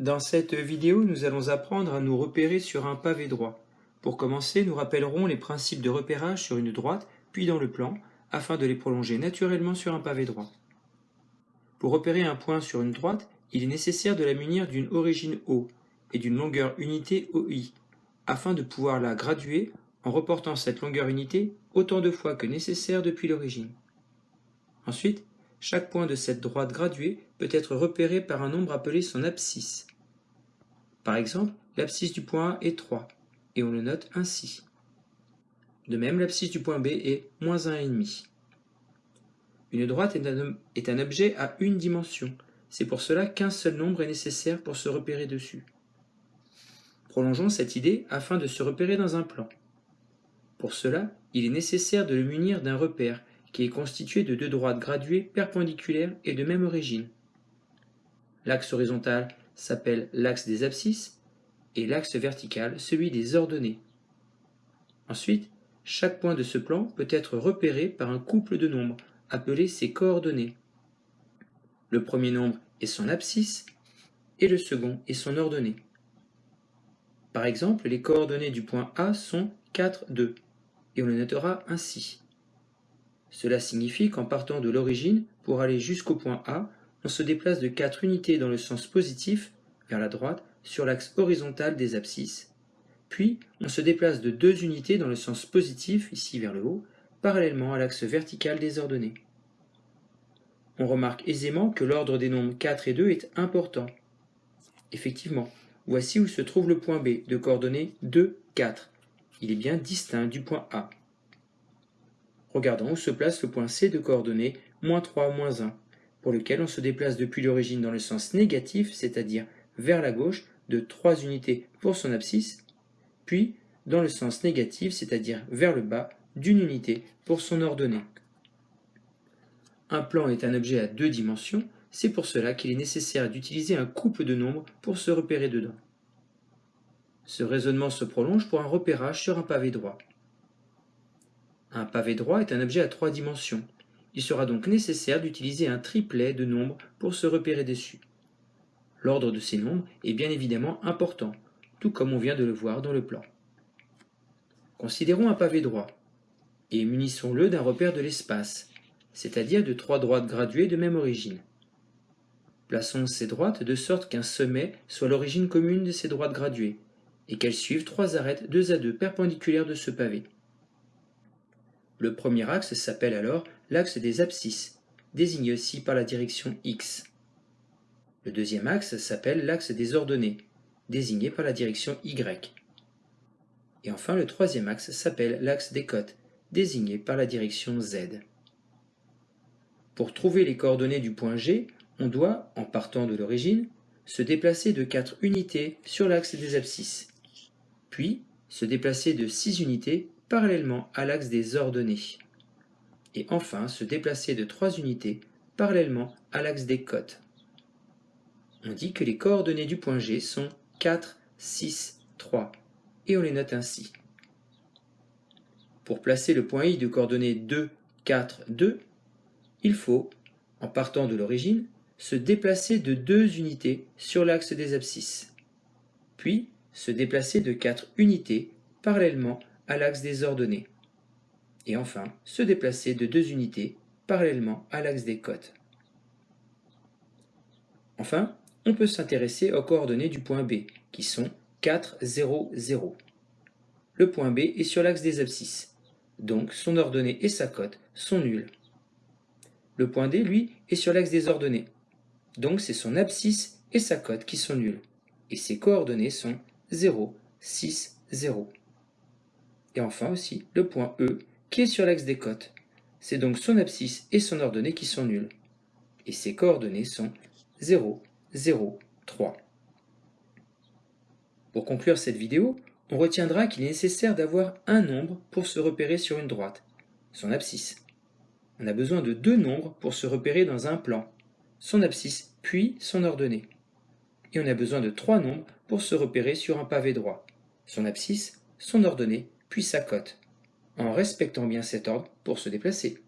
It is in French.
Dans cette vidéo, nous allons apprendre à nous repérer sur un pavé droit. Pour commencer, nous rappellerons les principes de repérage sur une droite, puis dans le plan, afin de les prolonger naturellement sur un pavé droit. Pour repérer un point sur une droite, il est nécessaire de la munir d'une origine O et d'une longueur unité OI, afin de pouvoir la graduer en reportant cette longueur unité autant de fois que nécessaire depuis l'origine. Ensuite, chaque point de cette droite graduée peut être repéré par un nombre appelé son abscisse. Par exemple, l'abscisse du point A est 3, et on le note ainsi. De même, l'abscisse du point B est moins 1,5. Une droite est un, est un objet à une dimension. C'est pour cela qu'un seul nombre est nécessaire pour se repérer dessus. Prolongeons cette idée afin de se repérer dans un plan. Pour cela, il est nécessaire de le munir d'un repère qui est constitué de deux droites graduées perpendiculaires et de même origine. L'axe horizontal s'appelle l'axe des abscisses et l'axe vertical celui des ordonnées. Ensuite, chaque point de ce plan peut être repéré par un couple de nombres appelé ses coordonnées. Le premier nombre est son abscisse et le second est son ordonnée. Par exemple, les coordonnées du point A sont 4, 2 et on le notera ainsi. Cela signifie qu'en partant de l'origine, pour aller jusqu'au point A, on se déplace de 4 unités dans le sens positif, vers la droite, sur l'axe horizontal des abscisses. Puis, on se déplace de 2 unités dans le sens positif, ici vers le haut, parallèlement à l'axe vertical des ordonnées. On remarque aisément que l'ordre des nombres 4 et 2 est important. Effectivement, voici où se trouve le point B de coordonnées 2, 4. Il est bien distinct du point A. Regardons où se place le point C de coordonnées moins 3, moins 1, pour lequel on se déplace depuis l'origine dans le sens négatif, c'est-à-dire vers la gauche, de 3 unités pour son abscisse, puis dans le sens négatif, c'est-à-dire vers le bas, d'une unité pour son ordonnée. Un plan est un objet à deux dimensions, c'est pour cela qu'il est nécessaire d'utiliser un couple de nombres pour se repérer dedans. Ce raisonnement se prolonge pour un repérage sur un pavé droit. Un pavé droit est un objet à trois dimensions. Il sera donc nécessaire d'utiliser un triplet de nombres pour se repérer dessus. L'ordre de ces nombres est bien évidemment important, tout comme on vient de le voir dans le plan. Considérons un pavé droit, et munissons-le d'un repère de l'espace, c'est-à-dire de trois droites graduées de même origine. Plaçons ces droites de sorte qu'un sommet soit l'origine commune de ces droites graduées, et qu'elles suivent trois arêtes deux à deux perpendiculaires de ce pavé. Le premier axe s'appelle alors l'axe des abscisses, désigné aussi par la direction X. Le deuxième axe s'appelle l'axe des ordonnées, désigné par la direction Y. Et enfin, le troisième axe s'appelle l'axe des cotes, désigné par la direction Z. Pour trouver les coordonnées du point G, on doit, en partant de l'origine, se déplacer de 4 unités sur l'axe des abscisses, puis se déplacer de 6 unités parallèlement à l'axe des ordonnées. Et enfin, se déplacer de 3 unités parallèlement à l'axe des cotes. On dit que les coordonnées du point G sont 4, 6, 3, et on les note ainsi. Pour placer le point I de coordonnées 2, 4, 2, il faut, en partant de l'origine, se déplacer de 2 unités sur l'axe des abscisses, puis se déplacer de 4 unités parallèlement à l'axe des ordonnées. Et enfin, se déplacer de deux unités parallèlement à l'axe des cotes. Enfin, on peut s'intéresser aux coordonnées du point B, qui sont 4, 0, 0. Le point B est sur l'axe des abscisses, donc son ordonnée et sa cote sont nuls. Le point D, lui, est sur l'axe des ordonnées, donc c'est son abscisse et sa cote qui sont nuls, et ses coordonnées sont 0, 6, 0 et enfin aussi le point E qui est sur l'axe des cotes. C'est donc son abscisse et son ordonnée qui sont nuls. Et ses coordonnées sont 0, 0, 3. Pour conclure cette vidéo, on retiendra qu'il est nécessaire d'avoir un nombre pour se repérer sur une droite, son abscisse. On a besoin de deux nombres pour se repérer dans un plan, son abscisse puis son ordonnée. Et on a besoin de trois nombres pour se repérer sur un pavé droit, son abscisse, son ordonnée puis sa cote, en respectant bien cet ordre pour se déplacer.